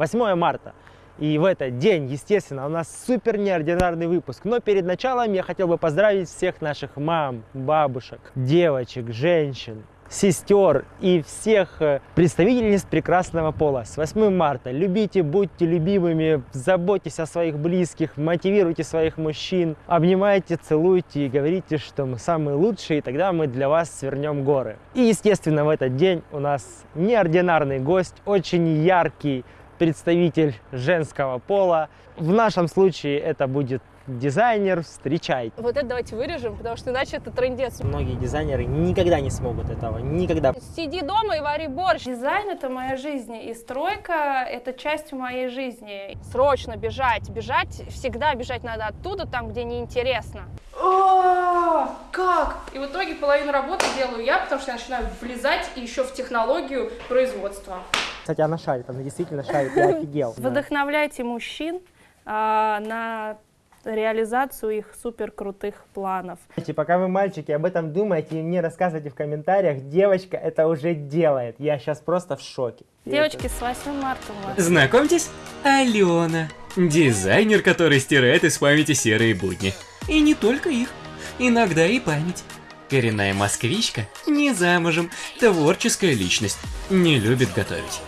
8 марта. И в этот день, естественно, у нас супер неординарный выпуск. Но перед началом я хотел бы поздравить всех наших мам, бабушек, девочек, женщин, сестер и всех э, представительниц прекрасного пола. С 8 марта. Любите, будьте любимыми, заботьтесь о своих близких, мотивируйте своих мужчин, обнимайте, целуйте и говорите, что мы самые лучшие, и тогда мы для вас свернем горы. И, естественно, в этот день у нас неординарный гость, очень яркий представитель женского пола. В нашем случае это будет дизайнер, встречайте. Вот это давайте вырежем, потому что иначе это трендец. Многие дизайнеры никогда не смогут этого, никогда. Сиди дома и вари борщ. Дизайн — это моя жизнь, и стройка — это часть моей жизни. Срочно бежать, бежать, всегда бежать надо оттуда, там, где неинтересно. О, как? И в итоге половину работы делаю я, потому что я начинаю влезать еще в технологию производства. Кстати, она шарит, она действительно шарит, я офигел. Вдохновляйте мужчин а, на реализацию их супер крутых планов. Пока вы, мальчики, об этом думаете и мне рассказывайте в комментариях, девочка это уже делает. Я сейчас просто в шоке. Девочки, с 8 марта у вас. Знакомьтесь, Алена. Дизайнер, который стирает из памяти серые будни. И не только их. Иногда и память. Коренная москвичка, не замужем, творческая личность, не любит готовить.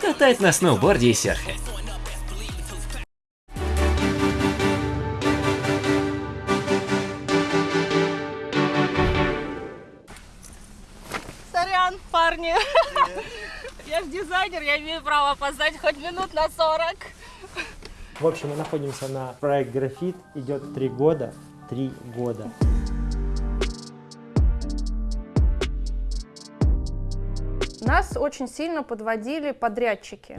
Катает на сноуборде и серфе. Я имею право опоздать хоть минут на 40. В общем, мы находимся на проект Графит, идет три года, три года. Нас очень сильно подводили подрядчики.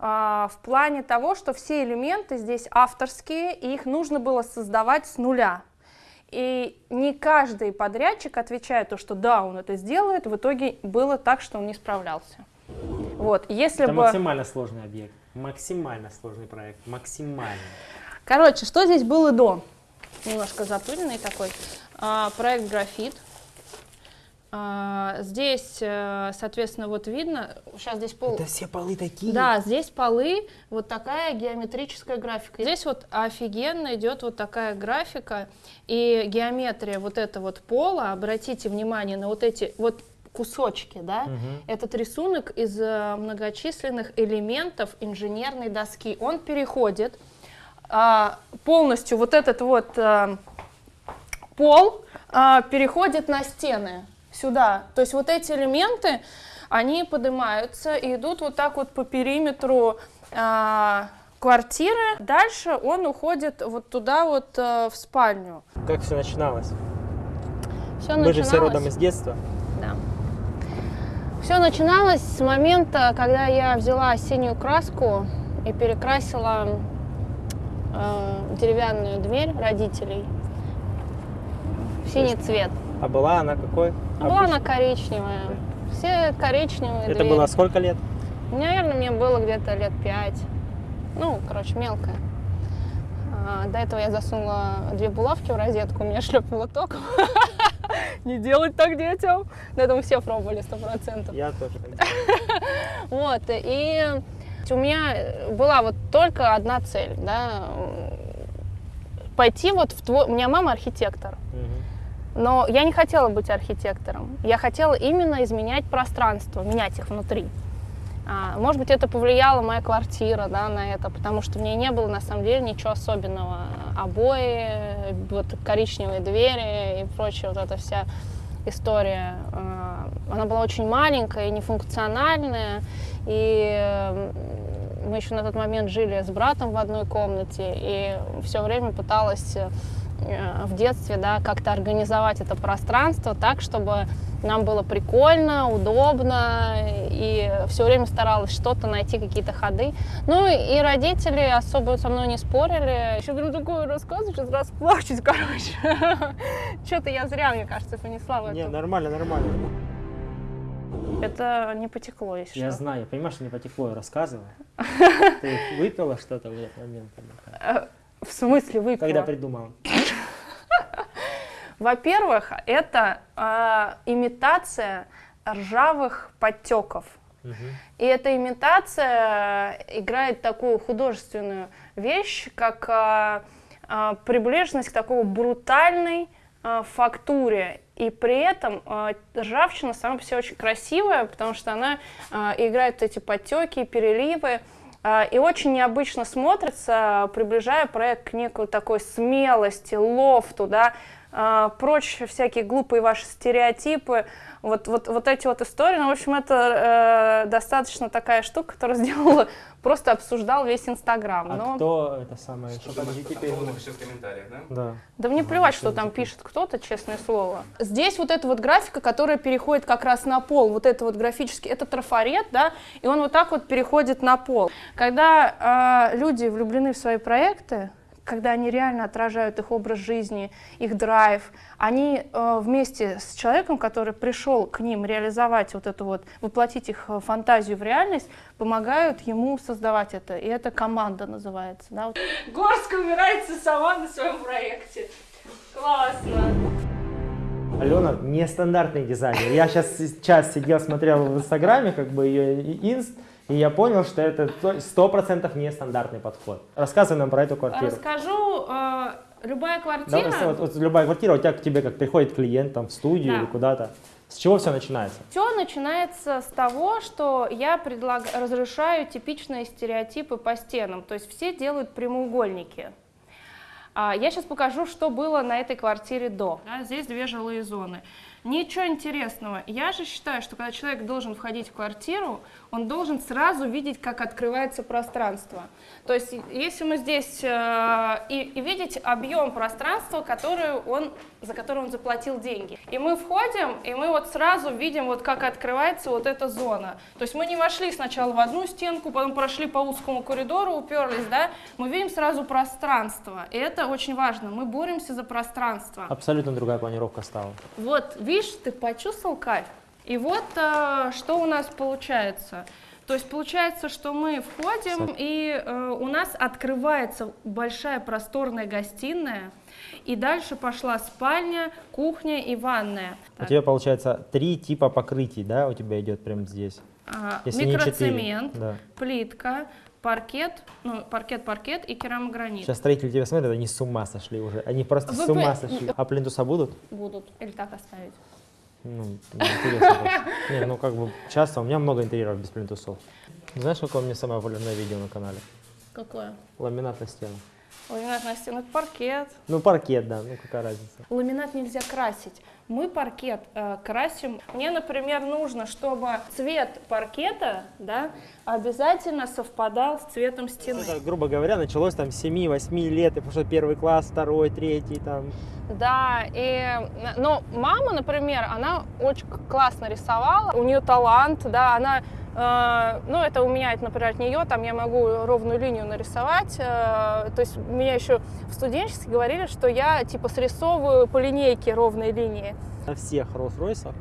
А, В плане того, что все элементы здесь авторские, и их нужно было создавать с нуля. И не каждый подрядчик отвечает, то, что да, он это сделает, в итоге было так, что он не справлялся. Вот, если Это бы... максимально сложный объект, максимально сложный проект, максимально. Короче, что здесь было до? Немножко запыленный такой. А, проект графит. А, здесь, э, соответственно, вот видно, сейчас здесь пол... Да все полы такие. Да, здесь полы, вот такая геометрическая графика. Здесь вот офигенно идет вот такая графика и геометрия вот это вот пола. Обратите внимание на вот эти вот кусочки, да? Мгм. Этот рисунок из э, многочисленных элементов инженерной доски. Он переходит а, полностью вот этот вот а, пол а, переходит на стены сюда. То есть вот эти элементы, они поднимаются и идут вот так вот по периметру а, квартиры. Дальше он уходит вот туда вот а, в спальню. Как все начиналось? Все Мы же все родом из детства. Все начиналось с момента, когда я взяла синюю краску и перекрасила э, деревянную дверь родителей в синий цвет. А была она какой? Была она коричневая. Все коричневые Это двери. было сколько лет? Наверное, мне было где-то лет пять. Ну, короче, мелкая. А, до этого я засунула две булавки в розетку, меня шлепнуло током. Не делать так детям. До этого все пробовали, сто процентов. Я тоже. Вот, и у меня была вот только одна цель, да, пойти вот в твой... У меня мама архитектор, но я не хотела быть архитектором. Я хотела именно изменять пространство, менять их внутри. А, может быть, это повлияла моя квартира да, на это, потому что в ней не было на самом деле ничего особенного. Обои, вот коричневые двери и прочая вот эта вся история. А, Она была очень маленькая и нефункциональная. И мы еще на тот момент жили с братом в одной комнате, и все время пыталась в детстве да, как-то организовать это пространство так, чтобы нам было прикольно, удобно, и все время старалась что-то найти, какие-то ходы. Ну и родители особо со мной не спорили. Еще говорю, такое рассказываю, сейчас расплачусь, короче. Что-то я зря, мне кажется, понесла в Не, это. нормально, нормально. Это не потекло, если Я что. знаю, я понимаю, что не потекло, я рассказываю. Ты выпила что-то в этот момент? Э, В смысле выпила? Когда придумала? Во-первых, это а, имитация ржавых подтеков. И эта имитация играет такую художественную вещь, как а, а, приближенность к такой брутальной а, фактуре. И при этом а, ржавчина сама по себе очень красивая, потому что она а, играет эти подтеки, переливы. И очень необычно смотрится, приближая проект к некой такой смелости, лофту, да, прочь всякие глупые ваши стереотипы, вот, вот, вот эти вот истории. Ну, в общем, это э, достаточно такая штука, которая сделала, просто обсуждал весь Инстаграм. А Но- кто это самое? Что Что по теперь? напиши в комментариях, да? Да. Да мне Ага, плевать, что там пишет кто-то, честное слово. Здесь вот эта вот графика, которая переходит как раз на пол, вот это вот графический, это трафарет, да, и он вот так вот переходит на пол. Когда э, люди влюблены в свои проекты, когда они реально отражают их образ жизни, их драйв, они э, вместе с человеком, который пришел к ним реализовать вот это вот, воплотить их э, фантазию в реальность, помогают ему создавать это. И это команда называется. Да? вот. Горская умирается сама на своем проекте. Классно. Алена нестандартный дизайнер. Я сейчас сейчас сидел, смотрел в Инстаграме, как бы ее инст, и я понял, что это сто процентов нестандартный подход. Рассказывай нам про эту квартиру. Расскажу, э, любая Да, квартира, вот, вот любая квартира, у тебя к тебе как приходит клиент там в студию Да. или куда-то. С чего все начинается? все начинается с того, что я предлаг... разрешаю типичные стереотипы по стенам. То есть все делают прямоугольники. А, Я сейчас покажу, что было на этой квартире до. Да, здесь две жилые зоны. Ничего интересного. Я же считаю, что когда человек должен входить в квартиру, он должен сразу видеть, как открывается пространство. То есть, если мы здесь э, и, и видеть объем пространства, который он, за который он заплатил деньги. И мы входим, и мы вот сразу видим, вот как открывается вот эта зона. То есть мы не вошли сначала в одну стенку, потом прошли по узкому коридору, уперлись, да, мы видим сразу пространство. И это очень важно. Мы боремся за пространство. Абсолютно другая планировка стала. Вот, видишь, ты почувствовал кайф. И вот э, что у нас получается. То есть получается, что мы входим, и э, у нас открывается большая просторная гостиная, и дальше пошла спальня, кухня и ванная. У тебя получается три типа покрытий, да, у тебя идет прямо здесь. А, Если микроцемент, Да. плитка, паркет, ну, паркет-паркет и керамогранит. Сейчас строители тебя смотрят, они с ума сошли уже. Они просто Вы с ума сошли. А плинтуса будут? Будут. Или так оставить. Ну, не интересно. Не, ну как бы часто, у меня много интерьеров без плинтусов. Знаешь, какое у меня самое популярное видео на канале? Какое? Ламинат на стену. Ламинат на стену, это паркет. Ну, паркет, да, ну какая разница. Ламинат нельзя красить. Мы паркет э, красим. Мне, например, нужно, чтобы цвет паркета да, обязательно совпадал с цветом стены. Это, грубо говоря, началось там с 7-8 лет, и пошел первый класс, второй, третий, там. Да, и, э, но мама, например, она очень классно рисовала, у нее талант, да, она, ну, это у меня, это, например, от нее, там я могу ровную линию нарисовать, э, то есть меня еще в студенчестве говорили, что я, типа, срисовываю по линейке ровные линии. На всех Роллс-Ройсах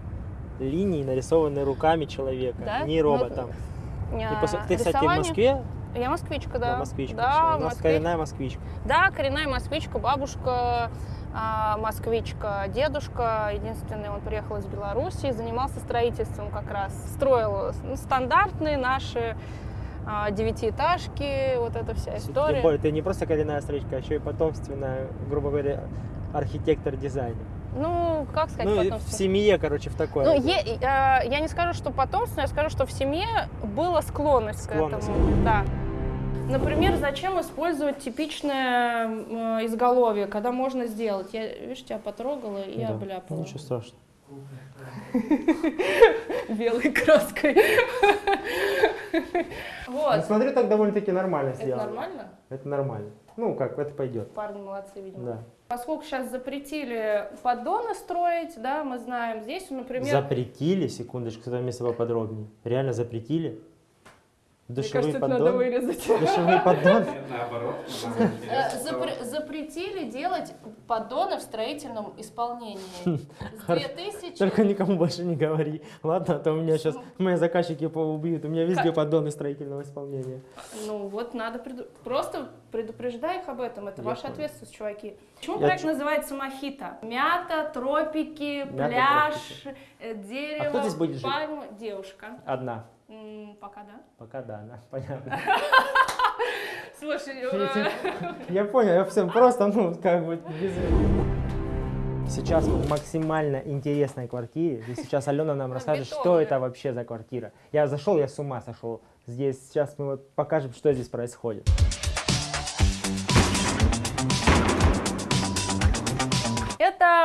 линии нарисованы руками человека, Да? не Ну, роботом. И Э, после- ты, кстати, в Москве? Я москвичка, да. Да, москвичка. Да. У нас москвич- коренная москвичка. Да, коренная москвичка, бабушка а, москвичка, дедушка, единственный, он приехал из Беларуси, занимался строительством как раз, строил ну, стандартные наши а, девятиэтажки, вот эта вся Тем история. более, ты не просто коренная строителька, а еще и потомственная, грубо говоря, архитектор-дизайнер. Ну, как сказать, Ну, и потом в семье, короче, в такое. Ну, е- э, я не скажу, что потомственно, я скажу, что в семье была склонность, Склонность. к этому. Да. Например, зачем использовать типичное м, изголовье, когда можно сделать? Я, видишь, тебя потрогала и Да. обляпала. Ничего страшного. белой краской. Ну, Вот. смотрю, так довольно-таки нормально Это сделано. нормально? Это нормально. Ну, как, это пойдет. Парни молодцы, видимо. Да. Поскольку сейчас запретили поддоны строить, да, мы знаем, здесь, например, Запретили, секундочку, это место поподробнее. Реально запретили? Мне Душевые кажется, это надо поддоны? вырезать. Душевые поддоны? Наоборот. Э, Запретили делать поддоны в строительном исполнении. С 2000... Только никому больше не говори. Ладно, а то у меня сейчас мои заказчики поубьют. У меня везде поддоны строительного исполнения. Ну вот надо преду- просто предупреждай их об этом. Это Я ваша понял. ответственность, чуваки. Почему Я проект называется Мохито? Мята, тропики, Мята, пляж, тропики. э, дерево, А кто здесь будет жить? пальма, девушка. Одна. Пока да. Пока да, да, понятно. Слушай, Я э, тебе- Я понял, я все просто, ну, как бы без... Сейчас в максимально интересной квартире, и сейчас Алена нам расскажет, что это вообще за квартира. Я зашел, я с ума сошел. Здесь сейчас мы вот покажем, что здесь происходит.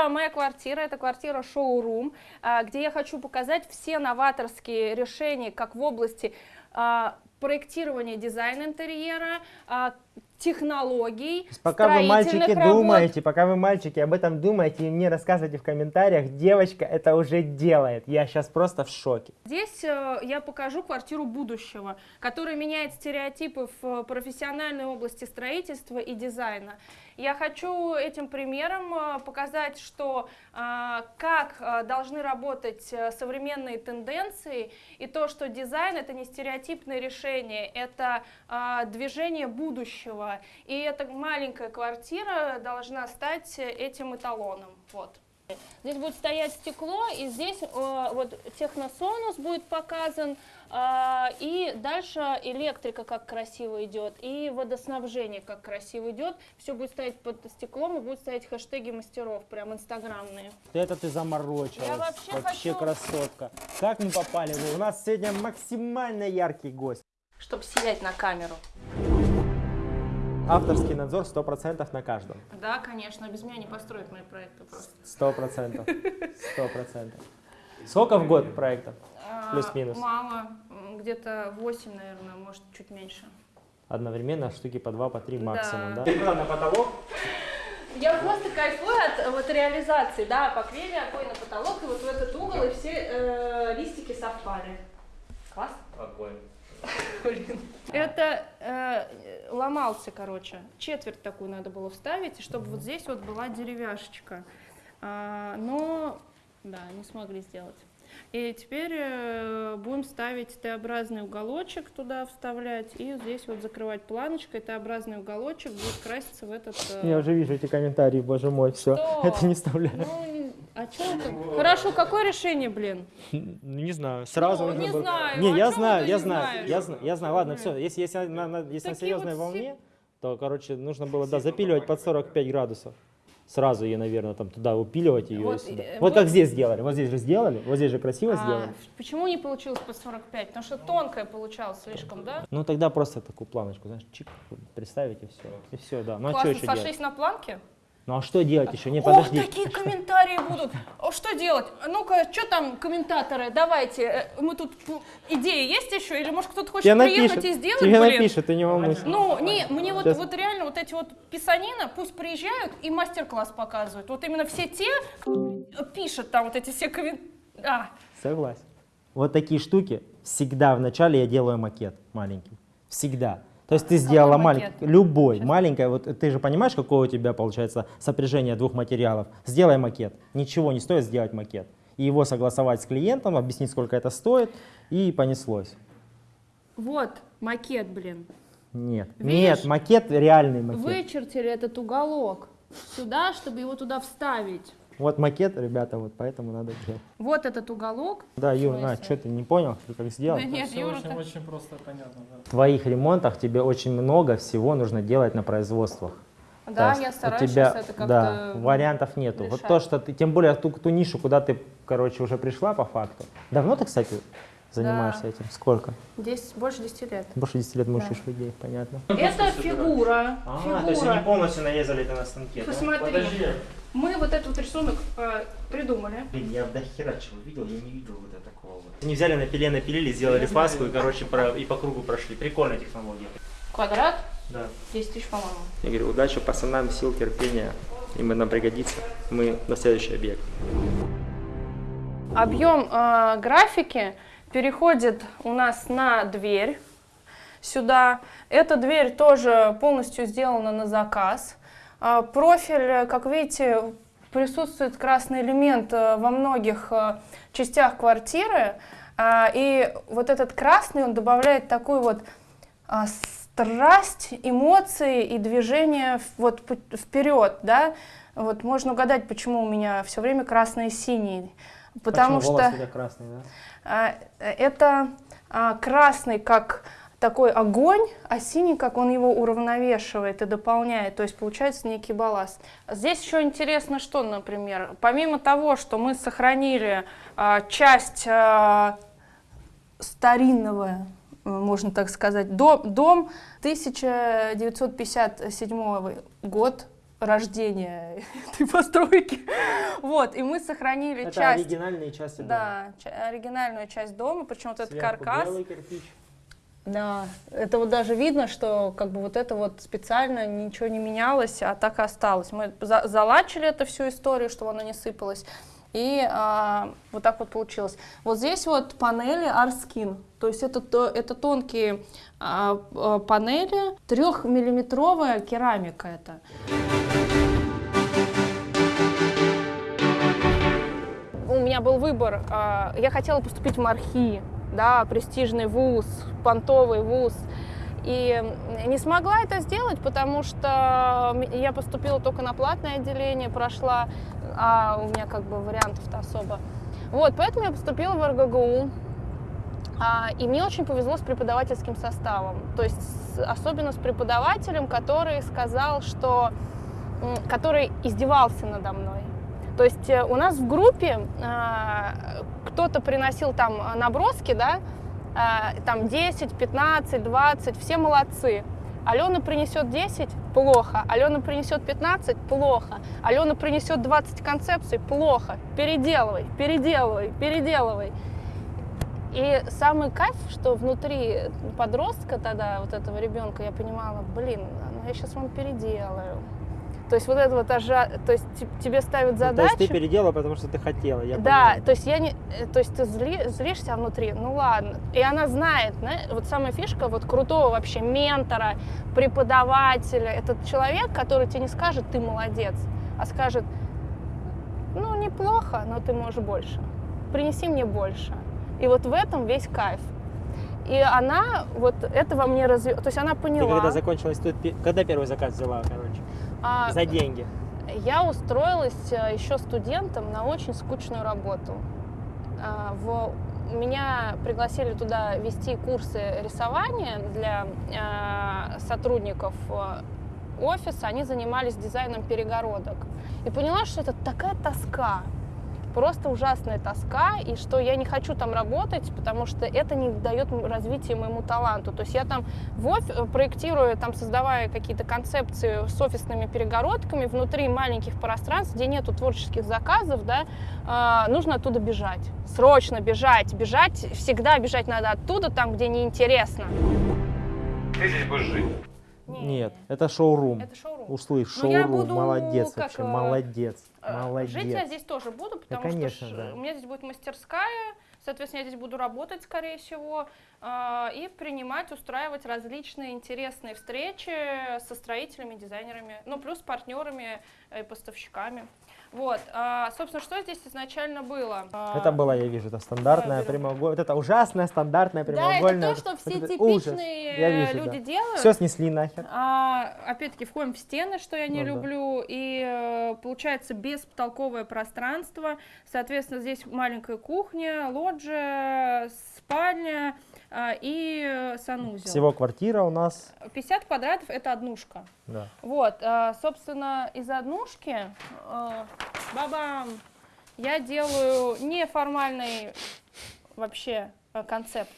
Это моя квартира, это квартира шоурум, а, где я хочу показать все новаторские решения как в области а, проектирования дизайна интерьера, а, технологий, пока вы, мальчики, работ. думаете, пока вы, мальчики, об этом думаете и мне рассказывайте в комментариях, девочка это уже делает. Я сейчас просто в шоке. Здесь э, я покажу квартиру будущего, которая меняет стереотипы в э, профессиональной области строительства и дизайна. Я хочу этим примером э, показать, что э, как э, должны работать современные тенденции и то, что дизайн это не стереотипное решение, это движение будущего. И эта маленькая квартира должна стать этим эталоном. Вот. Здесь будет стоять стекло, и здесь вот техносонус будет показан, и дальше электрика как красиво идет, и водоснабжение как красиво идет. Все будет стоять под стеклом, и будут стоять хэштеги мастеров, прям инстаграмные. Это ты заморочилась. Я вообще хочу- красотка. Как мы попали? У нас сегодня максимально яркий гость. Чтобы сиять на камеру. Авторский надзор 100% на каждом. Да, конечно, без меня не построят мои проекты просто. Сто процентов. Сто процентов. Сколько в год проектов? А, Плюс-минус. Мало, где-то 8, наверное, может, чуть меньше. Одновременно штуки по два, по три Да. максимум, да? Перекрыла на потолок. Я просто кайфую от вот реализации, да, покрыли огонь на потолок, и вот в этот угол, и все э, листики совпали. Класс. Огонь. Блин. Это э, ломался, короче. Четверть такую надо было вставить, и чтобы вот здесь вот была деревяшечка. А, но, да, не смогли сделать. И теперь э, будем ставить Т-образный уголочек туда вставлять, и здесь вот закрывать планочкой. Т-образный уголочек будет краситься в этот... э, Я уже вижу эти комментарии, боже мой, все. Что? Это не вставляю. Ну, а чё ты? Хорошо, какое решение, блин? Ну, Не знаю, сразу Ну, нужно не было- знаю, Не, а я знаю, я не знаю, я знаю, я знаю. Ладно, все, если, если на, на- если на серьезной вот волне, то, короче, нужно было, да, запиливать под 45 градусов. Сразу ее, наверное, там туда упиливать ее. Вот, сюда. э, вот вот- как здесь сделали. Вот здесь же сделали, вот здесь же красиво А, сделали. почему не получилось по 45? Потому что тонкая получалась слишком, да? Ну тогда просто такую планочку, знаешь, чик, представить и все. И все, да. Ну а что Классно, еще делать? сошлись на планке? Ну а что делать еще? Не, Ох, подожди. такие комментарии будут. О, что делать? Ну-ка, что там, комментаторы, давайте. э, Мы тут, идеи есть еще? Или, может, кто-то хочет Тебе приехать напишет, и сделать, тебе блин? напишет, ты не волнуйся. Ну, не, мне вот, Сейчас. вот реально вот эти вот писанина, пусть приезжают и мастер-класс показывают. Вот именно все те, кто пишет там вот эти все комментарии. А, Согласен. Вот такие штуки всегда вначале я делаю макет маленький. Всегда. То есть ты сделала маленький, любой, маленькая, вот ты же понимаешь, какое у тебя получается сопряжение двух материалов. Сделай макет. Ничего не стоит сделать макет. И его согласовать с клиентом, объяснить, сколько это стоит, и понеслось. вот макет, блин. Нет, Видишь? нет, макет реальный макет. Вычертили этот уголок сюда, чтобы его туда вставить. Вот макет, ребята, вот поэтому надо делать. Вот этот уголок. Да, Юр, на, что ты не понял, ты как сделал? Да нет, Юра, очень, так- очень просто понятно, да. В твоих ремонтах тебе очень много всего нужно делать на производствах. Да, я у стараюсь тебя, сейчас это как-то... Да, вариантов нету. Вот решать. то, что ты, тем более ту, ту нишу, куда ты, короче, уже пришла по факту. Давно ты, кстати, занимаешься Да. этим? Сколько? 10, больше 10 лет. Больше 10 лет мучаешь людей, понятно. Это фигура. фигура. полностью нарезали это на станке. Посмотри. Мы вот этот вот рисунок э, придумали. Блин, я до хера чего видел, я не видел вот это такого. Они взяли на пиле, напилили, сделали фаску и, короче, про- и по кругу прошли. Прикольная технология. Квадрат Да. 10 тысяч, по-моему. Я говорю, удачи пацанам, сил, терпения. Им нам пригодится. Мы на следующий объект. Объем э, графики переходит у нас на дверь сюда. Эта дверь тоже полностью сделана на заказ. А, Профиль, как видите, присутствует красный элемент э, во многих э, частях квартиры. А, И вот этот красный, он добавляет такую вот а, страсть, эмоции и движение вот вперед, да. Вот можно угадать, почему у меня все время красный и синий. Потому Почему что волосы красные, да? а, это а, красный как такой огонь, а синий как он его уравновешивает и дополняет, то есть получается некий балласт. Здесь еще интересно, что, например, помимо того, что мы сохранили а, часть старинного, э, можно так сказать, дом, дом 1957 год рождения этой постройки. Вот, и мы сохранили Это часть... оригинальные части дома. Да, ча- оригинальную часть дома, причем вот этот Сверху каркас. белый кирпич. Да, это вот даже видно, что как бы вот это вот специально ничего не менялось, а так и осталось. Мы за- залачили эту всю историю, чтобы она не сыпалась. И а, вот так вот получилось. Вот здесь вот панели Arskin. То есть это, то- это тонкие а, а, панели, трехмиллиметровая керамика это. Меня был выбор. а, Я хотела поступить в МАРХИ, да, престижный вуз, понтовый вуз. И не смогла это сделать, потому что я поступила только на платное отделение, прошла, а у меня как бы вариантов-то особо. Вот, поэтому я поступила в РГГУ. А, и мне очень повезло с преподавательским составом. То есть особенно с преподавателем, который сказал, что... который издевался надо мной. То есть э, у нас в группе а, кто-то приносил там а, наброски, да, а, там 10, 15, 20, все молодцы. Алена принесет 10 – плохо. Алена принесет 15 – плохо. Алена принесет 20 концепций – плохо. Переделывай, переделывай, переделывай. И самый кайф, что внутри подростка тогда, вот этого ребенка, я понимала, блин, ну я сейчас вам переделаю. То есть вот это вот ажа... то есть те- тебе ставят Ну, То задачу. есть ты переделала, потому что ты хотела. Я Да, понимаю. то есть я не, э, то есть ты зли- злишься внутри, ну ладно. И она знает, да, вот самая фишка вот крутого вообще ментора, преподавателя, этот человек, который тебе не скажет, ты молодец, а скажет, ну неплохо, но ты можешь больше. Принеси мне больше. И вот в этом весь кайф. И она вот это во мне разве... То есть она Ты поняла. когда закончила институт, пе- когда первый заказ взяла, короче? А, За деньги. Я устроилась э, еще студентом на очень скучную работу. А, В... Меня пригласили туда вести курсы рисования для э, сотрудников э, офиса. Они занимались дизайном перегородок. И поняла, что это такая тоска, просто ужасная тоска, и что я не хочу там работать, потому что это не дает развития моему таланту. То есть я там в оф- проектирую, там создавая какие-то концепции с офисными перегородками внутри маленьких пространств, где нету творческих заказов, да, а, нужно оттуда бежать. Срочно бежать, бежать, всегда бежать надо оттуда, там, где неинтересно. Ты здесь будешь жить. Нет, это шоурум. Это шоурум. Услышь, Ну, я шоурум, буду молодец как, вообще, э, молодец, Э, молодец. Жить я здесь тоже буду, потому конечно, что да. у меня здесь будет мастерская, соответственно, я здесь буду работать, скорее всего, а, и принимать, устраивать различные интересные встречи со строителями, дизайнерами, ну, плюс партнерами и поставщиками. Вот, а, собственно, что здесь изначально было? А, Это было, я вижу, это стандартная прямоугольная, вот это ужасная стандартная Да, прямоугольная. это то, что все Я типичные э, вижу, люди да. делают. Все снесли нахер. А, опять-таки входим в стены, что я не Ну да. люблю, и э, получается беспотолковое пространство. Соответственно, здесь маленькая кухня, лоджия, спальня и э, санузел. Всего квартира у нас, 50 квадратов это однушка. да. Вот, а, собственно, из однушки, э, бабам, я делаю неформальный вообще э, концепт.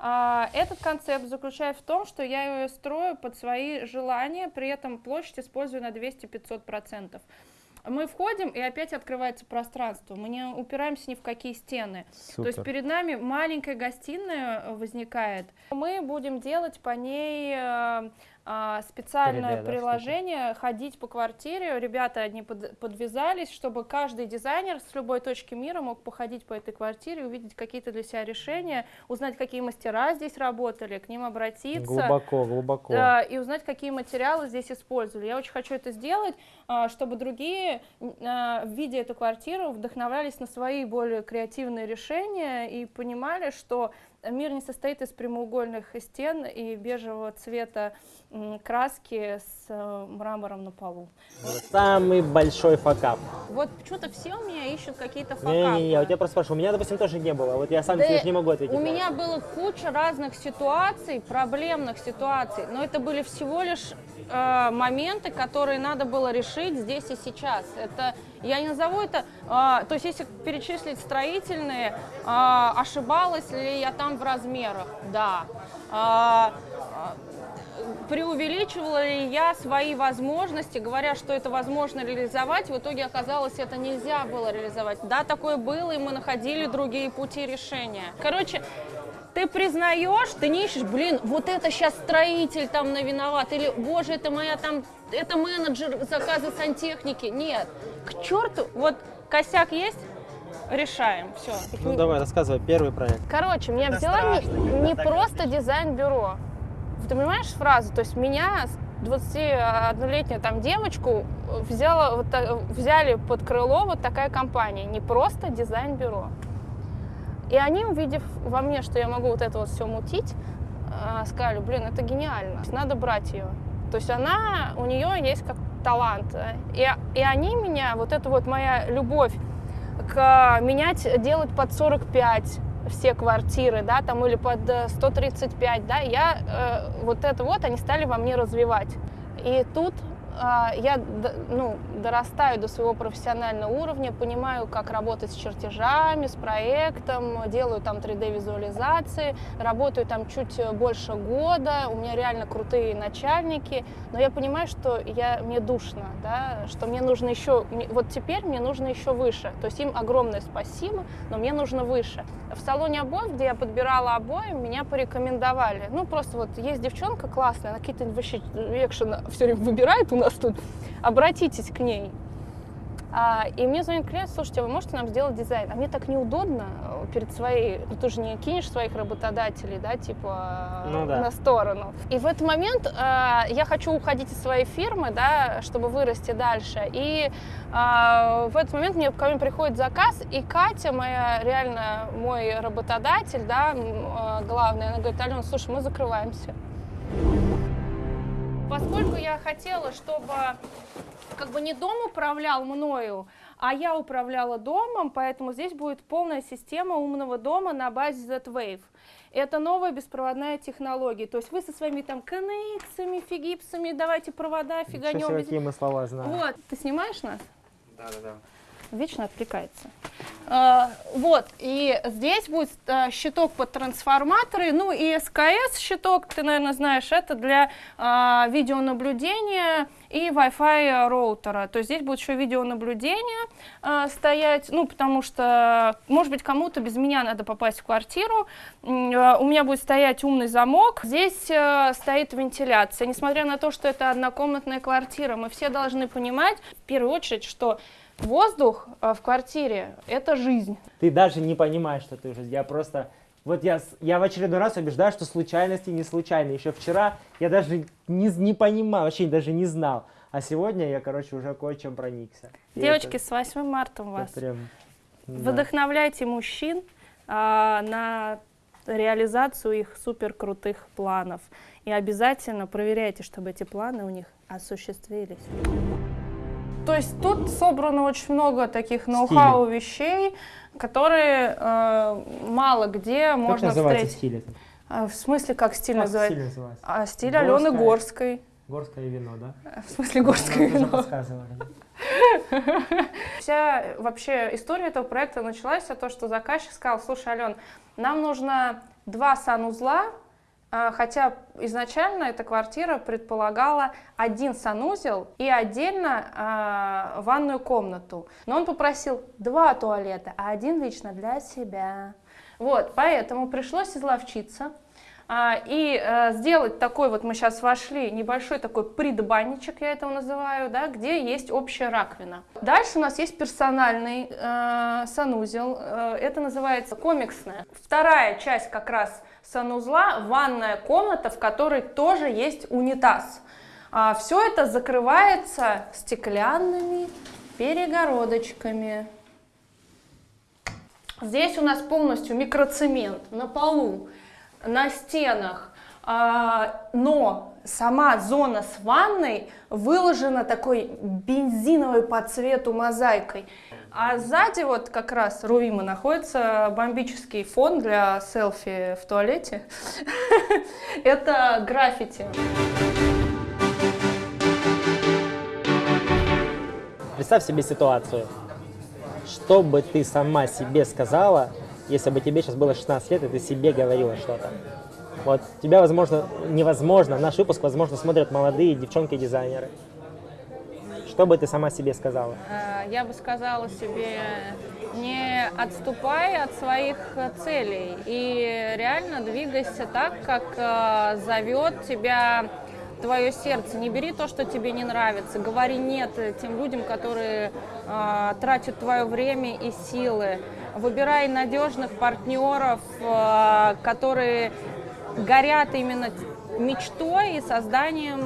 А, Этот концепт заключается в том, что я ее строю под свои желания, при этом площадь использую на 200-500%. Мы входим, и опять открывается пространство. Мы не упираемся ни в какие стены. То есть Супер. перед нами маленькая гостиная э, возникает. Мы будем делать по ней а, 3D, специальное да, приложение, ходить по квартире. Ребята одни под- подвязались, чтобы каждый дизайнер с любой точки мира мог походить по этой квартире, увидеть какие-то для себя решения, узнать, какие мастера здесь работали, к ним обратиться. Глубоко, глубоко. Да, и узнать, какие материалы здесь использовали. Я очень хочу это сделать, а, чтобы другие, а, видя эту квартиру, вдохновлялись на свои более креативные решения и понимали, что мир не состоит из прямоугольных стен и бежевого цвета краски с э, мрамором на полу. Самый большой факап. Вот почему-то все у меня ищут какие-то факапы. Не-не-не, у тебя просто спрашиваю. У меня, допустим, тоже не было. Вот я сам Да себе не могу ответить. У меня было куча разных ситуаций, проблемных ситуаций, но это были всего лишь э, моменты, которые надо было решить здесь и сейчас. Это я не назову это, э, то есть если перечислить строительные, э, ошибалась ли я там в размерах, да. Э, преувеличивала ли я свои возможности, говоря, что это возможно реализовать, в итоге оказалось, это нельзя было реализовать. Да, такое было, и мы находили другие пути решения. Короче, ты признаешь, ты не ищешь, блин, вот это сейчас строитель там на виноват, или, боже, это моя там, это менеджер заказа сантехники. Нет, к черту, вот косяк есть, решаем, все. Ну давай, рассказывай, первый проект. Короче, меня Это взяла не, страшно, не так просто дизайн-бюро. Ты понимаешь фразу? То есть меня, 21-летнюю там девочку, взяла, вот, взяли под крыло вот такая компания. Не просто дизайн-бюро. И они, увидев во мне, что я могу вот это вот все мутить, а, сказали, блин, это гениально, надо брать ее. То есть она, у нее есть как талант. э, И, и они меня, вот это вот моя любовь к менять, делать под 45 все квартиры, да, там или под э, 135, да, я э, вот это вот они стали во мне развивать. И тут я д- ну, дорастаю до своего профессионального уровня, понимаю, как работать с чертежами, с проектом, делаю там 3D-визуализации, работаю там чуть э, больше года, у меня реально крутые начальники, но я понимаю, что я, мне душно, да, что мне нужно еще, вот теперь мне нужно еще выше, то есть им огромное спасибо, но мне нужно выше. В салоне обоев, где я подбирала обои, меня порекомендовали, ну просто вот есть девчонка классная, она какие-то вообще экшен все время выбирает у нас тут, обратитесь к ней. А, и мне звонит клиент, слушайте, а вы можете нам сделать дизайн? А мне так неудобно э, перед своей, ну, ты же не кинешь своих работодателей, да, типа Ну да. на сторону. И в этот момент э, я хочу уходить из своей фирмы, да, чтобы вырасти дальше. И э, в этот момент мне ко мне приходит заказ, и Катя, моя реально мой работодатель, да, э, главный, она говорит, Алена, слушай, мы закрываемся. Поскольку я хотела, чтобы как бы не дом управлял мною, а я управляла домом, поэтому здесь будет полная система умного дома на базе Z-Wave. Это новая беспроводная технология. То есть вы со своими там коннексами, фигипсами, давайте провода фиганем. без- какие мы слова знаем. Вот, ты снимаешь нас? Да-да-да. Вечно отвлекается. А, вот, и здесь будет а, щиток под трансформаторы, ну и СКС щиток, ты, наверное, знаешь, это для а, видеонаблюдения и Wi-Fi роутера. То есть здесь будет еще видеонаблюдение а, стоять, ну, потому что, может быть, кому-то без меня надо попасть в квартиру. У меня будет стоять умный замок. Здесь стоит вентиляция. Несмотря на то, что это однокомнатная квартира, мы все должны понимать, в первую очередь, что Воздух э, в квартире – это жизнь. Ты даже не понимаешь, что ты уже. Я просто... Вот я, я в очередной раз убеждаю, что случайности не случайны. Еще вчера я даже не, не понимал, вообще даже не знал. А сегодня я, короче, уже кое-чем проникся. Девочки, это- с 8 марта это вас. прям, да. Вдохновляйте мужчин а, на реализацию их супер крутых планов. И обязательно проверяйте, чтобы эти планы у них осуществились. То есть тут собрано очень много таких ноу-хау вещей, которые э, мало где Как можно встретить. стиль этот? А, в смысле, как стиль Как называется? стиль называется? А, стиль Алены Горская. Горской. Горское вино, да? В смысле, горское Нам тоже вино. Вся вообще история этого проекта началась с того, что заказчик сказал, слушай, Ален, нам нужно два санузла, хотя изначально эта квартира предполагала один санузел и отдельно а, ванную комнату. Но он попросил два туалета, а один лично для себя. Вот, поэтому пришлось изловчиться. А, и э, сделать такой вот, мы сейчас вошли, небольшой такой предбанничек, я это называю, да, где есть общая раковина. Дальше у нас есть персональный э, санузел, э, это называется комиксная. Вторая часть как раз санузла, ванная комната, в которой тоже есть унитаз. все это закрывается стеклянными перегородочками. Здесь у нас полностью микроцемент на полу, на стенах, а, но сама зона с ванной выложена такой бензиновой по цвету мозаикой. А сзади вот как раз Руима находится бомбический фон для селфи в туалете. Это граффити. Представь себе ситуацию. Что бы ты сама себе сказала, если бы тебе сейчас было 16 лет, и ты себе говорила что-то? Вот тебя, возможно, невозможно, наш выпуск, возможно, смотрят молодые девчонки-дизайнеры. Что бы ты сама себе сказала? Э, Я бы сказала себе, не отступай от своих целей и реально двигайся так, как э, зовет тебя твое сердце. Не бери то, что тебе не нравится. Говори нет тем людям, которые э, тратят твое время и силы. Выбирай надежных партнеров, которые горят именно мечтой и созданием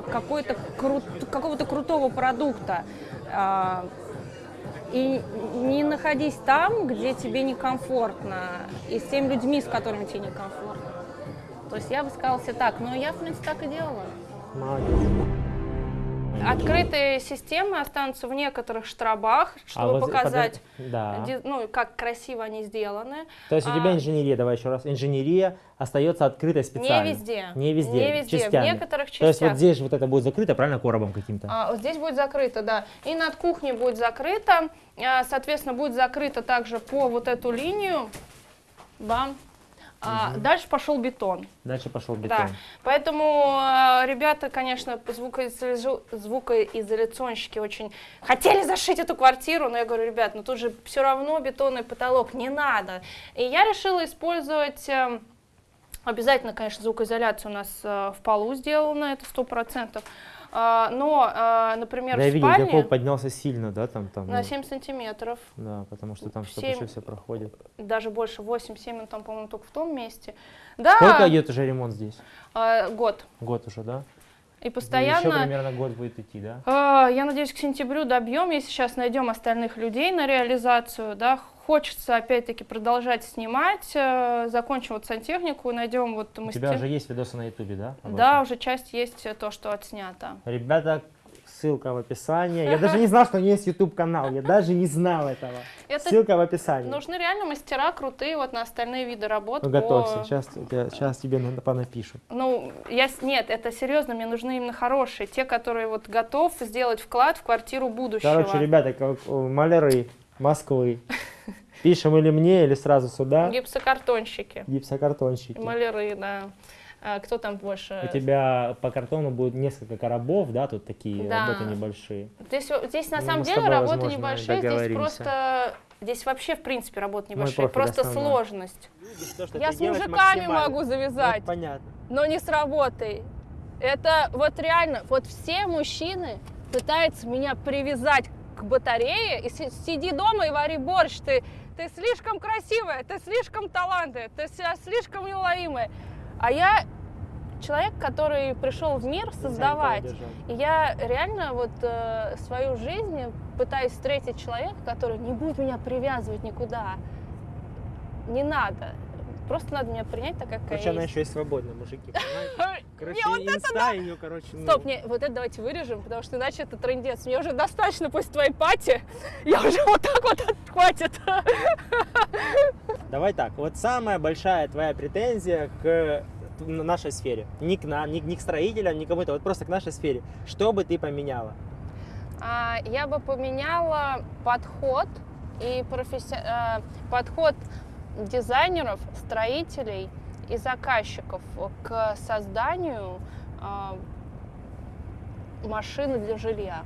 какой-то кру- какого-то крутого продукта. Э, и не находись там, где тебе некомфортно, и с теми людьми, с которыми тебе некомфортно. То есть я бы сказала себе так, но я, в принципе, так и делала. Молодец. Открытые системы останутся в некоторых штробах, чтобы А вот показать, подо- Да. ну, как красиво они сделаны. То есть у тебя А, инженерия, давай еще раз, инженерия остается открытой специально. Не везде. Не везде. Не везде, частями. в некоторых То есть вот частях. здесь вот это будет закрыто, правильно, коробом каким-то? А, вот здесь будет закрыто, да. И над кухней будет закрыто. А, Соответственно, будет закрыто также по вот эту линию. Бам. А, Дальше пошел бетон. Дальше пошел Да. бетон. Поэтому э, ребята, конечно, звукоизоля- звукоизоляционщики очень хотели зашить эту квартиру, но я говорю, ребят, ну тут же все равно бетонный потолок, не надо. И я решила использовать э, Обязательно, конечно, звукоизоляция у нас э, в полу сделана, это сто процентов. А, но, э, например, Да, я в видел, спальне поднялся сильно, да, там, там. на ну, 7 сантиметров, Да, потому что там Семь. что-то все проходит. даже больше 8-7, он там, по-моему, только в том месте. Да, Сколько идет уже ремонт здесь? э, год. Год уже, да? И Еще постоянно примерно год будет идти, да? А, Я надеюсь, к сентябрю добьем, если сейчас найдем остальных людей на реализацию, да, хочется опять-таки продолжать снимать, э, закончим вот сантехнику, найдем вот У мастер- тебя уже есть видосы на ютубе, да? Да, уже часть есть э, то, что отснято. Ребята, ссылка в описании. Я даже не знал, что у нее есть YouTube канал. Я даже не знал этого. Это Ссылка в описании. нужны реально мастера крутые вот на остальные виды работ. Ну, по- готовься, сейчас, сейчас тебе на- понапишу. Ну, я нет, это серьезно, мне нужны именно хорошие, те, которые вот готов сделать вклад в квартиру будущего. Короче, ребята, как, э, маляры Москвы. Пишем или мне, или сразу сюда. Гипсокартонщики, Гипсокартонщики. маляры, да. А, кто там больше? У тебя по картону будет несколько коробов, да, тут такие Да. работы небольшие. Здесь, здесь на Ну, самом деле работы возможно, небольшие, здесь просто... Здесь вообще, в принципе, небольшие, профиль просто основной. сложность. То, Я с мужиками могу завязать, Вот понятно. но не с работой. Это вот реально, вот все мужчины пытаются меня привязать к батарее и си- сиди дома и вари борщ. Ты, ты слишком красивая, ты слишком талантливая, ты слишком неуловимая. А я человек, который пришел в мир создавать. И я реально вот э, свою жизнь пытаюсь встретить человека, который не будет меня привязывать никуда. Не надо. Просто надо меня принять так, какая Короче, я она есть. еще и свободная, мужики. понимаете? Короче, Не, вот инста ее, короче, ну, Стоп, не, вот это давайте вырежем, потому что иначе это трендец. Мне уже достаточно после твоей пати. Я уже вот так вот хватит. Давай так, вот самая большая твоя претензия к нашей сфере. Не к нам, не, не к строителям, не к кому-то, вот просто к нашей сфере. Что бы ты поменяла? А, я бы поменяла подход и професси... а, подход дизайнеров, строителей и заказчиков к созданию а, машины для жилья.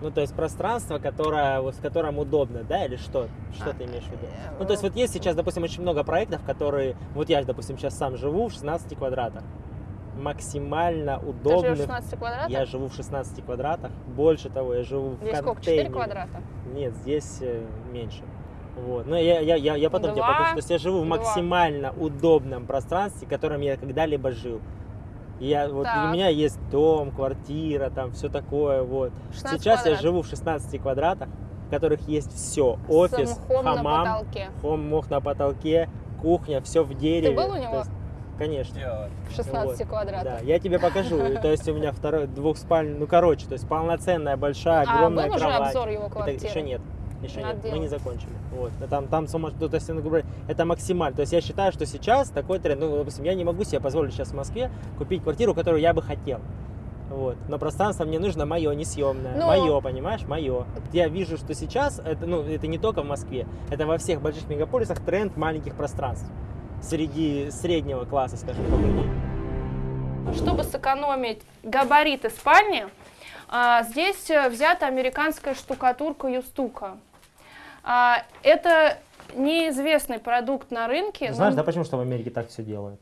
Ну, то есть пространство, которое, вот, в котором удобно, да, или что? Что А, ты имеешь в виду? э, Ну, то есть вот есть сейчас, допустим, очень много проектов, которые, вот я, допустим, сейчас сам живу в 16 квадратах. Максимально Ты живешь в 16 квадратах? Я живу в 16 квадратах. Больше того, я живу в Здесь сколько? 4 контейнере. квадрата? Нет, здесь э, меньше. Вот. Но я, я, я, я потом тебе Два. покажу. То есть я живу в Два. максимально удобном пространстве, в котором я когда-либо жил. Я, вот, Так. у меня есть дом, квартира, там все такое. Вот. 16 Сейчас я квадратов. живу в 16 квадратах. которых есть все. Офис, С мхом на хамам, потолке. хом, мох на потолке, кухня, все в дереве. был у него? есть, конечно. В 16 Вот. квадратах. Да, я тебе покажу. То есть у меня второй двухспальный, ну короче, то есть полноценная, большая, а огромная был уже кровать. обзор его квартиры? еще нет. Еще Надо нет, мы не делать. закончили. Вот. А Там, там сумма- ну, то есть, это максимально. То есть я считаю, что сейчас такой тренд, ну, допустим, я не могу себе позволить сейчас в Москве купить квартиру, которую я бы хотел. Вот. Но пространство мне нужно мое, несъемное. Ну- Мое, понимаешь, мое. Я вижу, что сейчас, это, ну, это не только в Москве, это во всех больших мегаполисах тренд маленьких пространств. Среди среднего класса, скажем так, людей. Чтобы сэкономить габариты спальни, а, здесь э, взята американская штукатурка Юстука. А, Это неизвестный продукт на рынке. Знаешь, но- да почему что в Америке так все делают?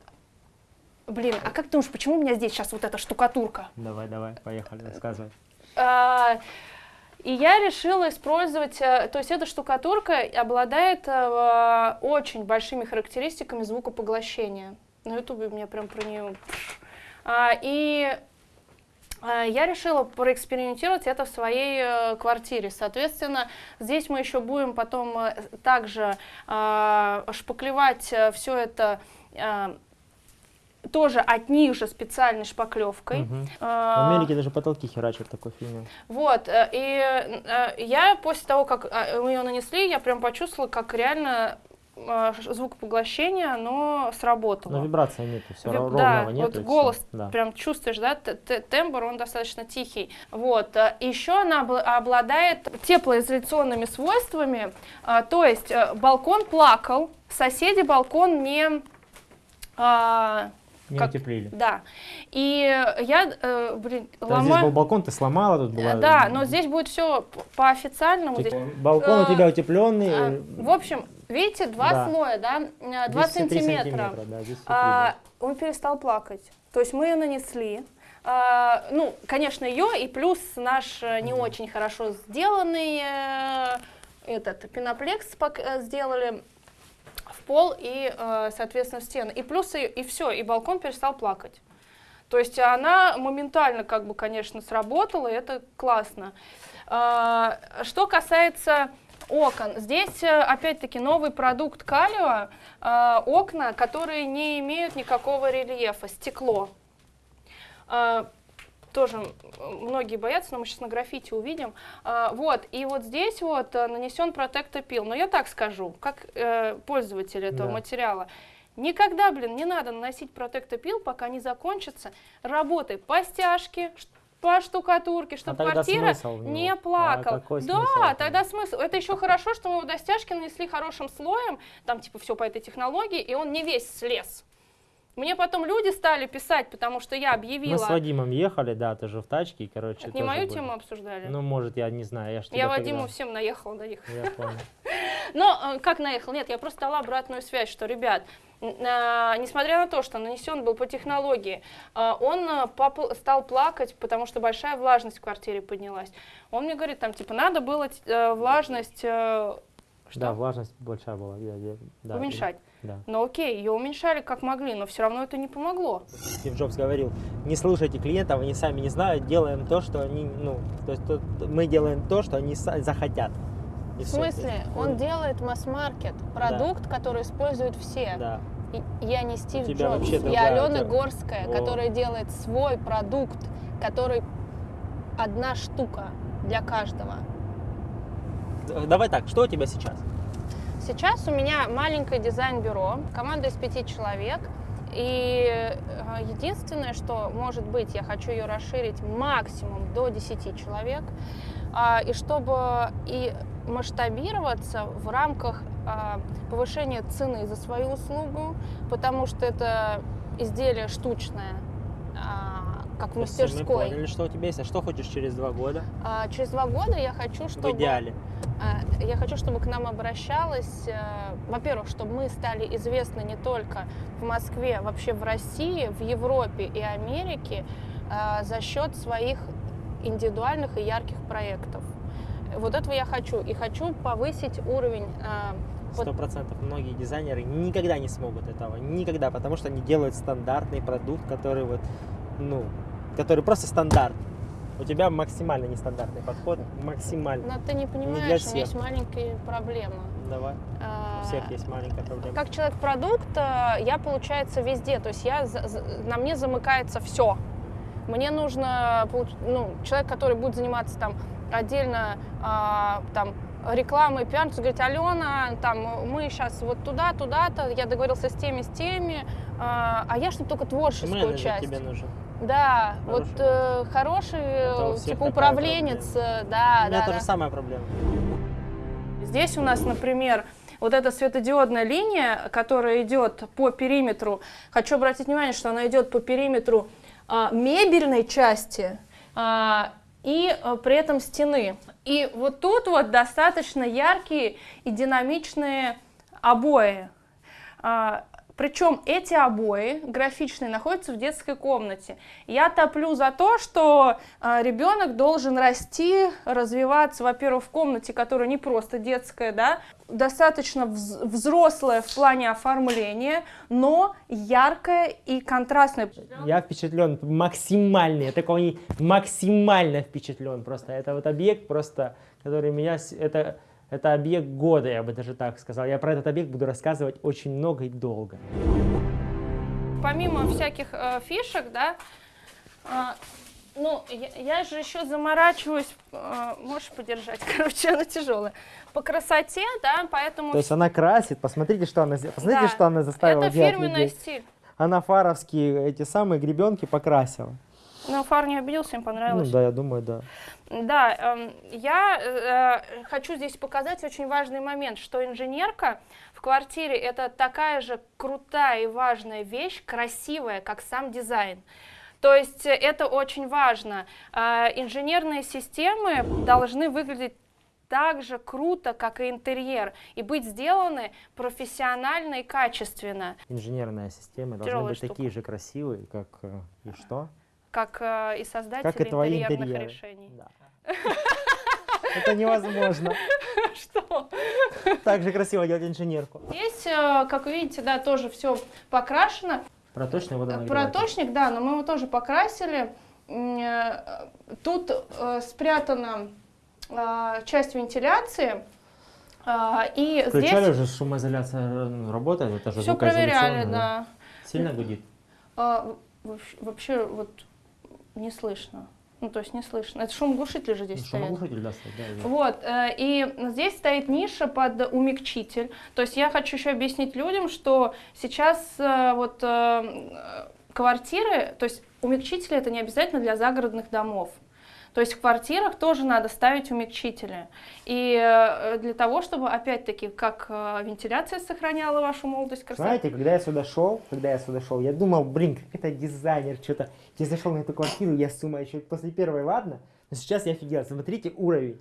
Блин, а как ты думаешь, почему у меня здесь сейчас вот эта штукатурка? Давай, давай, поехали, рассказывай. А, И я решила использовать, э, то есть эта штукатурка обладает э, очень большими характеристиками звукопоглощения. На ютубе у меня прям про нее. А, И а, я решила проэкспериментировать это в своей э, квартире. Соответственно, здесь мы еще будем потом э, также шпаклевать все это тоже от них же специальной шпаклевкой. В А, Америке даже потолки херачат такой фильм. вот, э, и э, я после того, как э, мы ее нанесли, я прям почувствовала, как реально э, ш- звукопоглощение, оно сработало. Но вибрации нету, все Виб- ровного да, нету. вот голос Да. прям чувствуешь, да, т- т- тембр, он достаточно тихий. Вот. э, Еще она обла- обладает теплоизоляционными свойствами, а, то есть э, балкон плакал, соседи балкон не... а, Не как- утеплили. да. И я, э, блин, ломаю... здесь был балкон, ты сломала, тут была... Э, Да, но здесь будет все по официальному. Типа, здесь- балкон у э, тебя утепленный. а, в общем, видите, два Да. слоя, да, э, два сантиметра. да, здесь А, он перестал плакать. То есть мы ее нанесли. А, ну, конечно, ее и плюс наш э, не очень хорошо сделанный э, этот пеноплекс сделали в пол и, соответственно, в стены. И плюс и, и все, и балкон перестал плакать. То есть она моментально, как бы, конечно, сработала, и это классно. А, Что касается окон, здесь э, опять-таки новый продукт Калио, а, окна, которые не имеют никакого рельефа, стекло. А, Тоже многие боятся, но мы сейчас на граффити увидим. А, Вот, и вот здесь вот э, нанесен протектопил. Но я так скажу, как э, пользователь этого Да. материала. Никогда, блин, не надо наносить протектопил, пока не закончится. Работай по стяжке, по штукатурке, чтобы А квартира не А плакала. какой да, тогда смысл. Это еще хорошо, что мы его до стяжки нанесли хорошим слоем, там типа все по этой технологии, и он не весь слез. Мне потом люди стали писать, потому что я объявила. Мы с Вадимом ехали, да, тоже в тачке, и, короче, Это не мою были. тему обсуждали. Ну, может, я не знаю, я ж я Вадиму тогда- всем наехала на них. Я понял. Но э, как наехал? Нет, я просто дала обратную связь, что, ребят, а, несмотря на то, что нанесен был по технологии, а, он а, стал плакать, потому что большая влажность в квартире поднялась. Он мне говорит, там, типа, надо было э, влажность э, что? Да, влажность большая была. я- я- да, уменьшать. Да. Ну окей, ее уменьшали как могли, но все равно это не помогло. Стив Джобс говорил, не слушайте клиентов, они сами не знают, делаем то, что они, ну, то есть то- мы делаем то, что они захотят. И В смысле? Есть, Он делает масс-маркет, продукт, который используют все. Да. И Я не Стив Джобс, я Алена тема. Горская, О. которая делает свой продукт, который одна штука для каждого. Д- Давай так, что у тебя сейчас? Сейчас у меня маленькое дизайн-бюро, команда из пяти человек. И э, единственное, что может быть, я хочу ее расширить максимум до 10 человек. А, И чтобы и масштабироваться в рамках а, повышения цены за свою услугу, потому что это изделие штучное, а, как в То есть Мы мастерской. поняли, что у тебя есть, а что хочешь через два года? А, Через два года я хочу, чтобы... В идеале. А, Я хочу, чтобы к нам обращалась, э, во-первых, чтобы мы стали известны не только в Москве, вообще в России, в Европе и Америке э, за счет своих индивидуальных и ярких проектов. Вот этого я хочу. И хочу повысить уровень э, Сто процентов. Многие дизайнеры никогда не смогут этого. Никогда, потому что они делают стандартный продукт, который вот, ну, который просто стандарт. У тебя максимально нестандартный подход, максимально. Но ты не понимаешь, для у всех. меня есть маленькая проблема. Давай, А, у всех есть маленькая проблема. Как человек-продукт, э, я, получается, везде. То есть я, на мне замыкается все. Мне нужно, ну, человек, который будет заниматься там отдельно а, там, рекламой, пиаром, говорит, Алена, там, мы сейчас вот туда, туда-то, я договорился с теми, с теми, а, а я чтобы только творческую Менеджер часть. тебе нужен. Да, Хороший. вот э, хороший, э, типа управленец, э, да, У меня да, тоже да. самая проблема. Здесь у нас, например, вот эта светодиодная линия, которая идет по периметру, хочу обратить внимание, что она идет по периметру а, мебельной части а, и а, при этом стены. И вот тут вот достаточно яркие и динамичные обои. Причем эти обои графичные находятся в детской комнате. Я топлю за то, что а, ребенок должен расти, развиваться, во-первых, в комнате, которая не просто детская, да, достаточно вз- взрослая в плане оформления, но яркая и контрастная. Я впечатлен максимально, я такого не максимально впечатлен просто. Это вот объект просто, который меня, это, это объект года, я бы даже так сказал. Я про этот объект буду рассказывать очень много и долго. Помимо всяких э, фишек, да, а, ну, я, я же еще заморачиваюсь, э, можешь подержать, короче, она тяжелая, по красоте, да, поэтому То есть она красит, посмотрите, что она, посмотрите, Да. что она заставила это делать фирменный людей. стиль. Она фаровские эти самые гребенки покрасила. Но фар не обиделся, им Ну понравилось. да, я думаю, да. Да, эм, я э, хочу здесь показать очень важный момент, что инженерка в квартире это такая же крутая и важная вещь, красивая, как сам дизайн. То есть э, это очень важно. Э, инженерные системы должны выглядеть так же круто, как и интерьер, и быть сделаны профессионально и качественно, Инженерная система должны Тяжелая быть штука. такие же красивые, как э, и что? Как э, и создатели Как и интерьерных интерьеры. решений. Да. Это невозможно. Что? Так же красиво делать инженерку. Здесь, э, как вы видите, да, тоже все покрашено. Проточный водонагреватель. Проточник, да, но мы его тоже покрасили. Э, Тут э, спрятана э, часть вентиляции. э, И Включали здесь уже шумоизоляция работает, это же все проверяли, да. Сильно гудит. Вообще вот не слышно. Ну, то есть не слышно. Это шумоглушители же здесь стоят. Шумоглушитель, да, стоит, да, да. Вот, э, и здесь стоит ниша под умягчитель. То есть я хочу еще объяснить людям, что сейчас э, вот э, квартиры, то есть умягчители это не обязательно для загородных домов. То есть в квартирах тоже надо ставить умягчители. И э, для того, чтобы, опять-таки, как э, вентиляция сохраняла вашу молодость, красоту. Знаете, когда я сюда шел, когда я сюда шел, я думал, блин, как это дизайнер, что-то. Я зашел на эту квартиру, я с ума еще после первой, ладно? Но сейчас я офигел, смотрите уровень.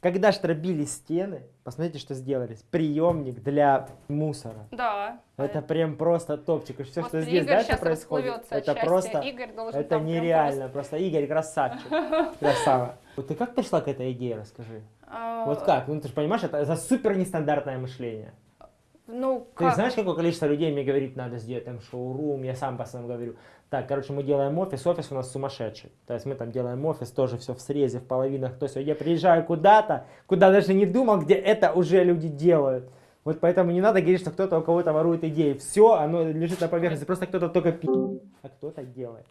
Когда штробили стены, посмотрите, что сделали. Приемник для мусора. Да. Это прям просто топчик. И все, что Господи, здесь Игорь дальше происходит, это просто, Игорь должен это нереально. Просто Игорь красавчик, красава. Вот ты как пришла к этой идее, расскажи. А, Вот как? Ну ты же понимаешь, это, это супер нестандартное мышление. Ну, Ты как? знаешь, какое количество людей мне говорит, надо сделать там шоурум, я сам постоянно говорю. Так, короче, мы делаем офис, офис у нас сумасшедший. То есть мы там делаем офис, тоже все в срезе, в половинах, то все. Я приезжаю куда-то, куда даже не думал, где это уже люди делают. Вот поэтому не надо говорить, что кто-то у кого-то ворует идеи. Все, оно лежит на поверхности, просто кто-то только пи***, а кто-то делает.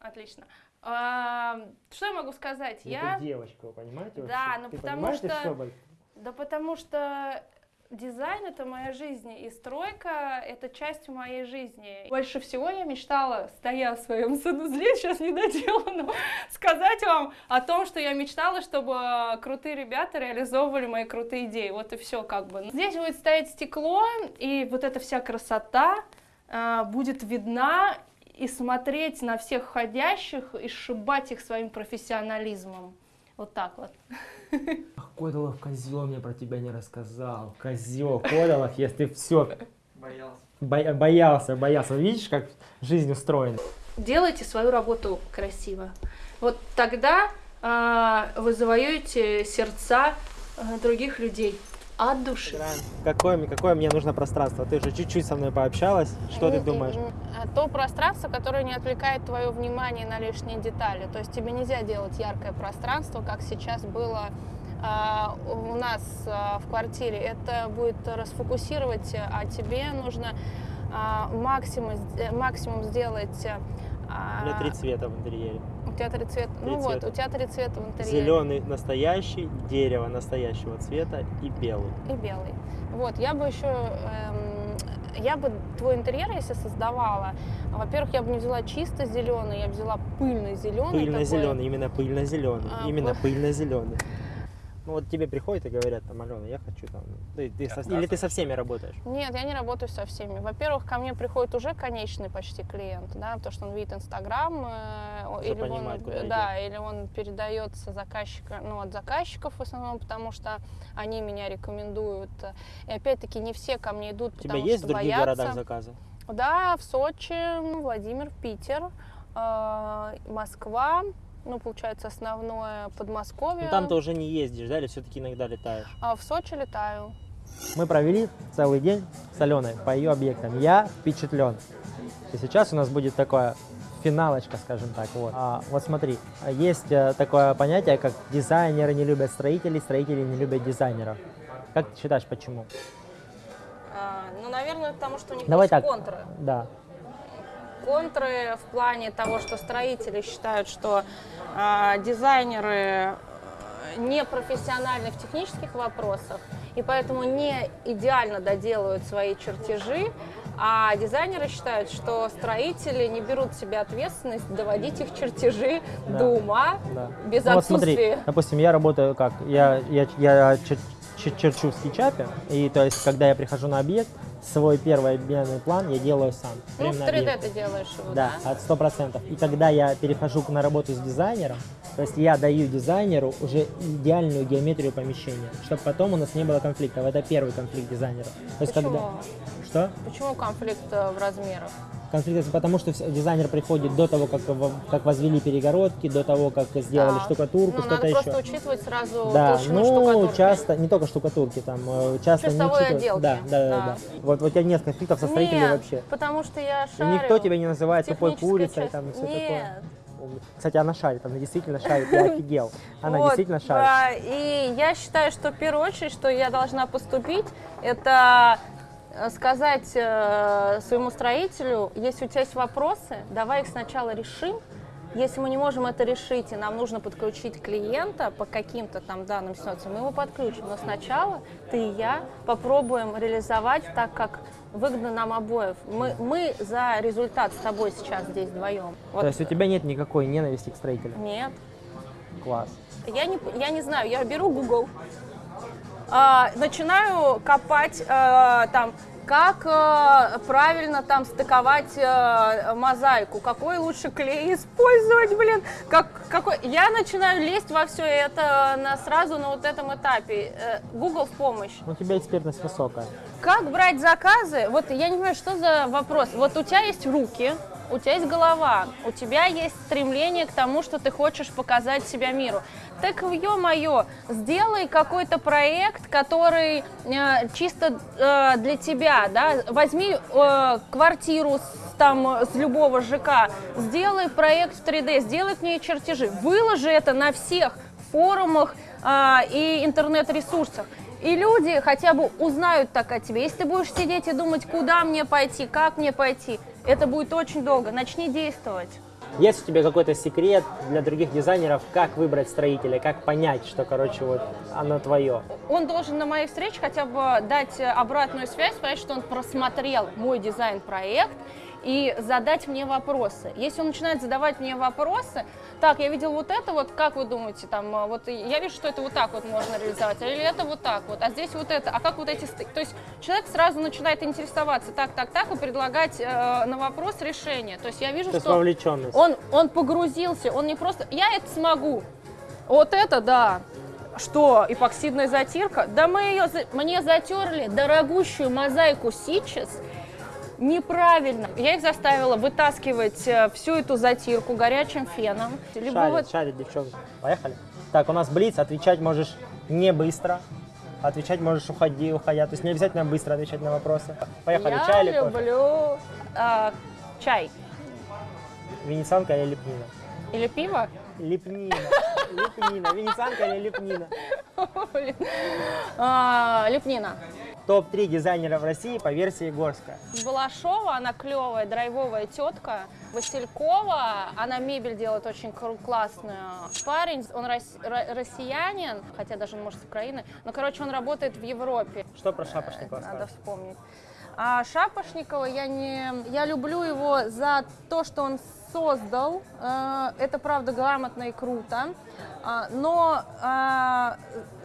Отлично. А, что я могу сказать? Я... Это девочка, вы понимаете? Да, ну Ты потому понимаешь, ты что- Борис? Да потому что дизайн это моя жизнь, и стройка это часть моей жизни. Больше всего я мечтала, стоя в своем санузле, сейчас не доделано, сказать вам о том, что я мечтала, чтобы крутые ребята реализовывали мои крутые идеи. Вот и все как бы. Здесь будет стоять стекло, и вот эта вся красота э, будет видна и смотреть на всех входящих и сшибать их своим профессионализмом. Вот так вот. Ах, Кодолов козел мне про тебя не рассказал. Козел, Кодолов, если все. Боялся. боялся, боялся. Видишь, как жизнь устроена? делайте свою работу красиво. Вот тогда а, вы завоюете сердца а, других людей. От души. Какое, какое мне нужно пространство? Ты уже чуть-чуть со мной пообщалась. Что ты М, думаешь? м, а То пространство, которое не отвлекает твое внимание на лишние детали. То есть тебе нельзя делать яркое пространство, как сейчас было а, у нас а, в квартире. Это будет расфокусировать, а тебе нужно а, максимум, максимум сделать... а, У меня три цвета в интерьере. У тебя три цвета. Три ну вот, цвета. у тебя три цвета в интерьере. Зеленый настоящий, дерево настоящего цвета и белый. и белый. Вот, я бы еще, эм, я бы твой интерьер, если создавала, во-первых, я бы не взяла чисто зеленый, я бы взяла пыльный зеленый. Пыльно-зеленый, именно пыльно-зеленый. А, именно пы- пыльно-зеленый. Ну вот тебе приходят и говорят, там, Алена, я хочу там... Ты, ты со- или ты со всеми работаешь? Нет, я не работаю со всеми. Во-первых, ко мне приходит уже конечный почти клиент, да, потому что он видит Инстаграм, э, или понимает, да, или он передается заказчика, ну, от заказчиков в основном, потому что они меня рекомендуют. И опять-таки не все ко мне идут, У тебя потому есть в что других боятся. городах заказы? Да, в Сочи, Владимир, Питер, э, Москва, ну, получается, основное Подмосковье. Ну там ты уже не ездишь, да, или все-таки иногда летаешь? А в Сочи летаю. Мы провели целый день с Аленой по ее объектам. Я впечатлен. И сейчас у нас будет такое финалочка, скажем так. Вот, а, вот смотри, а есть э, такое понятие, как дизайнеры не любят строителей, строители не любят дизайнеров. Как ты считаешь, почему? ну, наверное, потому что у них Давай есть так. контры. Да. Контры в плане того, что строители считают, что а, дизайнеры э, не профессиональны в технических вопросах, и поэтому не идеально доделывают свои чертежи, а дизайнеры считают, что строители не берут в себя ответственность доводить их чертежи Да. до ума Да. без Ну вот смотри, отсутствия. допустим, я работаю как? Я, я, я чер- черчу в скетчапе, и то есть, когда я прихожу на объект, свой первый объемный план я делаю сам. Ну, в на 3D объекте. ты делаешь его, Да, да? от сто процентов. И когда я перехожу на работу с дизайнером, то есть я даю дизайнеру уже идеальную геометрию помещения, чтобы потом у нас не было конфликтов. Это первый конфликт дизайнера. То есть Почему? когда что? Почему конфликт э, в размерах? Конфликт потому, что дизайнер приходит до того, как, как возвели перегородки, до того, как сделали Так. штукатурку, Ну, что-то еще. просто учитывать сразу Да, ну штукатурки. часто, не только штукатурки, там э, часто не Чистовой учитывают- отделки, Да, да, да, да. да. Вот, у тебя нет конфликтов со строителями Нет, вообще. потому что я И шарю. никто тебя не называет тупой курицей, часть. там и все Нет. такое. Кстати, она шарит, она действительно шарит, я офигел. Она Вот, действительно шарит. да, и я считаю, что в первую очередь, что я должна поступить, это сказать э, своему строителю, если у тебя есть вопросы, давай их сначала решим. Если мы не можем это решить, и нам нужно подключить клиента по каким-то там данным ситуациям, мы его подключим. Но сначала ты и я попробуем реализовать так, как выгодно нам обоев. Мы, мы за результат с тобой сейчас здесь вдвоем. Вот. То есть у тебя нет никакой ненависти к строителю? Нет. Класс. Я не, я не знаю, я беру Google, а, начинаю копать а, там, как а, правильно там стыковать а, мозаику, какой лучше клей использовать, блин, как, какой... Я начинаю лезть во все это на, сразу на вот этом этапе. Э, Google в помощь. У тебя экспертность высокая. Как брать заказы? Вот я не понимаю, что за вопрос. Вот у тебя есть руки, у тебя есть голова, у тебя есть стремление к тому, что ты хочешь показать себя миру. Так, ё-моё, сделай какой-то проект, который э, чисто э, для тебя, да, возьми э, квартиру с, там, с любого ЖК, сделай проект в 3D, сделай к ней чертежи, выложи это на всех форумах а, и интернет-ресурсах. И люди хотя бы узнают так о тебе. Если ты будешь сидеть и думать, куда мне пойти, как мне пойти, это будет очень долго. Начни действовать. Есть у тебя какой-то секрет для других дизайнеров, как выбрать строителя, как понять, что, короче, вот оно твое? Он должен на моей встрече хотя бы дать э, обратную связь, сказать, что он просмотрел мой дизайн-проект и задать мне вопросы. Если он начинает задавать мне вопросы, так, я видел вот это вот, как вы думаете, там, э, вот я вижу, что это вот так вот можно реализовать, или это вот так вот, а здесь вот это, а как вот эти стыки? То есть человек сразу начинает интересоваться так, так, так и предлагать э, на вопрос решение. То есть я вижу, То что он, он погрузился, он не просто, я это смогу, вот это да. Что, эпоксидная затирка? Да мы ее, мне затерли дорогущую мозаику сейчас неправильно. Я их заставила вытаскивать э, всю эту затирку горячим феном. Либо Шарит, вот- шарит, девчонка. Поехали. Так, у нас блиц, отвечать можешь не быстро. Отвечать можешь уходи, уходя. То есть не обязательно быстро отвечать на вопросы. Поехали, Я чай или кофе? люблю а, чай Венецианка или лепнина? или пиво. Лепнина. Лепнина. Венецианка или лепнина? Лепнина. Топ-3 дизайнера в России по версии Горска. Балашова, она клевая, драйвовая тетка. Василькова, она мебель делает очень классную. Парень, он рос- ро- россиянин, хотя даже, может, с Украины. Но, короче, он работает в Европе. Что про Шапошникова Надо вспомнить. А Шапошникова я не, я люблю его за то, что он создал. Э, Это правда грамотно и круто. А, Но а,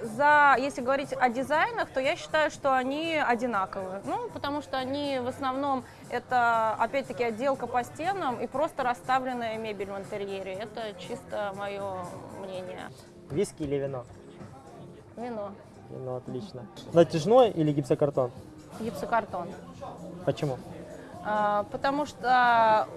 за, если говорить о дизайнах, то я считаю, что они одинаковые. Ну, потому что они в основном это, опять-таки, отделка по стенам и просто расставленная мебель в интерьере. Это чисто мое мнение. Виски или вино? Вино, Вино, отлично. Натяжной или гипсокартон? гипсокартон. Почему? А, потому что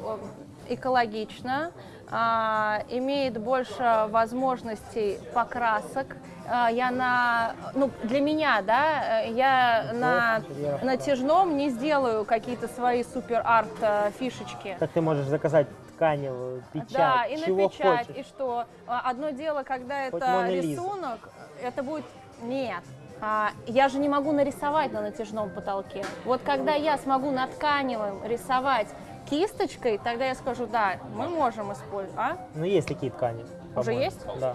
экологично, а, имеет больше возможностей покрасок. А, Я на, ну, для меня, да, э, я на натяжном не сделаю какие-то свои супер-арт э, фишечки. Как ты можешь заказать тканевую, печать, Да, и чего на печать, хочешь? и что? А, Одно дело, когда Хоть это рисунок, это будет... Нет. А, я же не могу нарисовать на натяжном потолке. Вот когда я смогу на тканевом рисовать кисточкой, тогда я скажу, да, мы можем использовать. А? Ну, есть такие ткани. по-моему. есть? Да.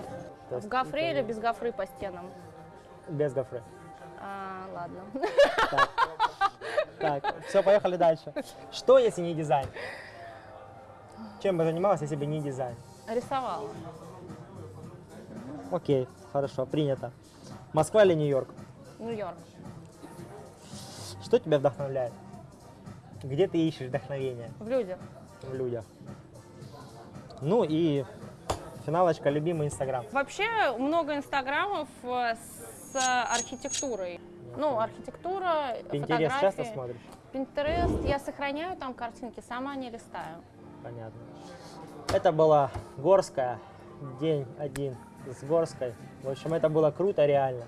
То В есть гофре это или без гофры по стенам? Без гофры. А, ладно. Так, все, поехали дальше. Что, если не дизайн? Чем бы занималась, если бы не дизайн? Рисовала. Окей, хорошо, принято. Москва или Нью-Йорк? Нью-Йорк. Что тебя вдохновляет? Где ты ищешь вдохновение В людях. в людях? Ну и финалочка, любимый Инстаграм. Вообще много инстаграмов э, с архитектурой. Ну, архитектура, Пинтерес фотографии. часто смотришь? Pinterest я сохраняю там картинки, сама не листаю. Понятно. Это была Горская, день один с Горской. В общем, это было круто, реально.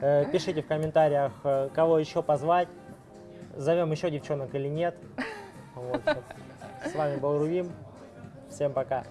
Э, Пишите в комментариях, э, кого еще позвать, зовем еще девчонок или нет. Вот. С вами был Рувим. Всем пока.